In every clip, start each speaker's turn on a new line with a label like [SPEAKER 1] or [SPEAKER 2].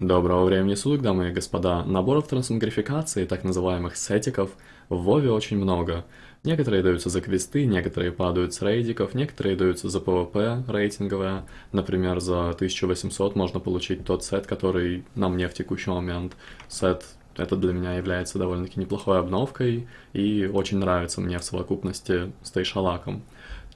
[SPEAKER 1] Доброго времени суток, дамы и господа. Наборов трансмогрификации, так называемых сетиков, в Вове очень много. Некоторые даются за квесты, некоторые падают с рейдиков, некоторые даются за PvP рейтинговое. Например, за 1800 можно получить тот сет, который на мне в текущий момент. Сет это для меня является довольно-таки неплохой обновкой и очень нравится мне в совокупности с Taeshalach ом.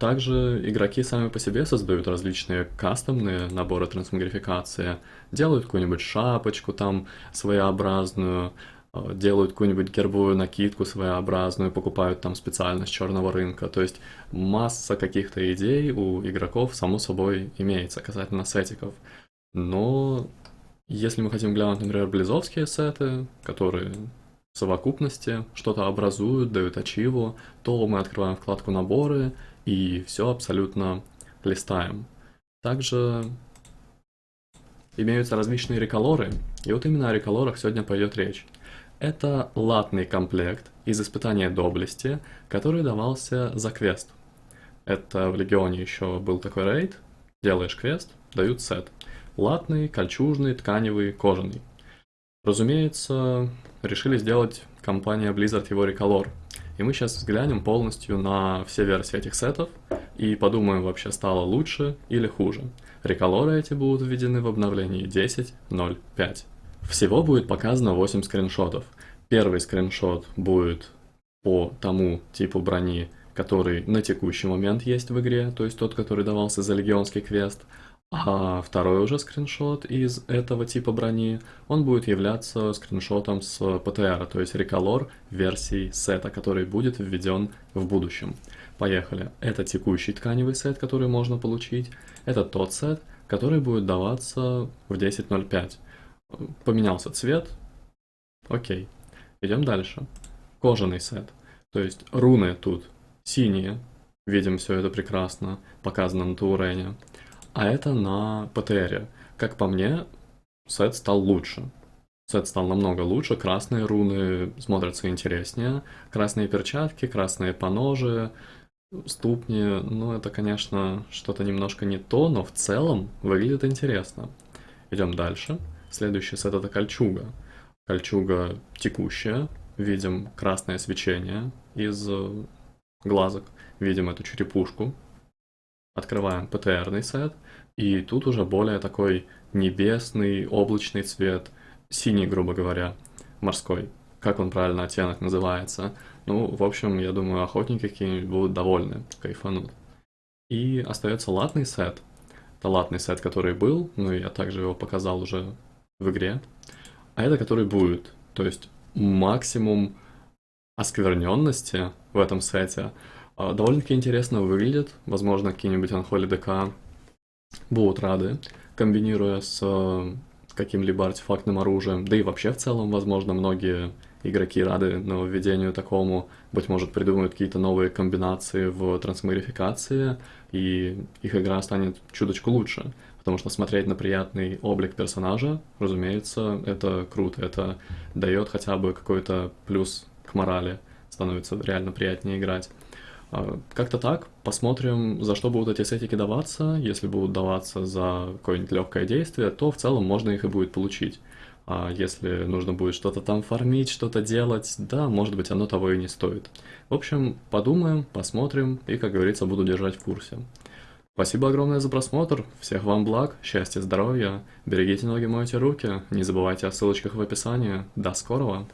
[SPEAKER 1] Также игроки сами по себе создают различные кастомные наборы трансмогрификации, делают какую-нибудь шапочку там своеобразную, э, делают какую-нибудь гербовую накидку своеобразную, покупают там специально с черного рынка. То есть масса каких-то идей у игроков, само собой, имеется касательно сетиков. Но если мы хотим глянуть, например, близовские сеты, которые в совокупности что-то образуют, дают ачиву, то мы открываем вкладку «Наборы», и все абсолютно листаем. Также имеются различные реколоры, и вот именно о реколорах сегодня пойдет речь. Это латный комплект из испытания доблести, который давался за квест. Это в Легионе еще был такой рейд, делаешь квест, дают сет. Латный, кольчужный, тканевый, кожаный. Разумеется, решили сделать компания Blizzard его реколор, и мы сейчас взглянем полностью на все версии этих сетов и подумаем, вообще стало лучше или хуже. Реколоры эти будут введены в обновлении 10.0.5. Всего будет показано 8 скриншотов. Первый скриншот будет по тому типу брони, который на текущий момент есть в игре, то есть тот, который давался за легионский квест. А второй уже скриншот из этого типа брони, он будет являться скриншотом с PTR, то есть реколор версии сета, который будет введен в будущем. Поехали. Это текущий тканевый сет, который можно получить. Это тот сет, который будет даваться в 10.05. Поменялся цвет. Окей. Идем дальше. Кожаный сет. То есть руны тут синие. Видим все это прекрасно. Показано на Таурене а это на ПТРе. Как по мне, сет стал лучше. Сет стал намного лучше, красные руны смотрятся интереснее, красные перчатки, красные поножи, ступни, ну это, конечно, что-то немножко не то, но в целом выглядит интересно. Идем дальше. Следующий сет это кольчуга. Кольчуга текущая, видим красное свечение из глазок, видим эту черепушку, Открываем ПТРный сет, и тут уже более такой небесный, облачный цвет, синий, грубо говоря, морской. Как он правильно оттенок называется? Ну, в общем, я думаю, охотники какие-нибудь будут довольны, кайфанут. И остается латный сет. Это латный сет, который был, ну я также его показал уже в игре. А это который будет. То есть максимум оскверненности в этом сете довольно-таки интересно выглядит. Возможно, какие-нибудь Unholy ДК будут рады, комбинируя с э, каким-либо артефактным оружием. Да и вообще в целом, возможно, многие игроки рады нововведению такому. Быть может, придумают какие-то новые комбинации в трансмогрификации, и их игра станет чуточку лучше. Потому что смотреть на приятный облик персонажа, разумеется, это круто. Это дает хотя бы какой-то плюс к морали. Становится реально приятнее играть. А, как-то так. Посмотрим, за что будут эти сетики даваться. Если будут даваться за какое-нибудь легкое действие, то в целом можно их и будет получить. А если нужно будет что-то там фармить, что-то делать, да, может быть, оно того и не стоит. В общем, подумаем, посмотрим и, как говорится, буду держать в курсе. Спасибо огромное за просмотр, всех вам благ, счастья, здоровья, берегите ноги, мойте руки, не забывайте о ссылочках в описании. До скорого!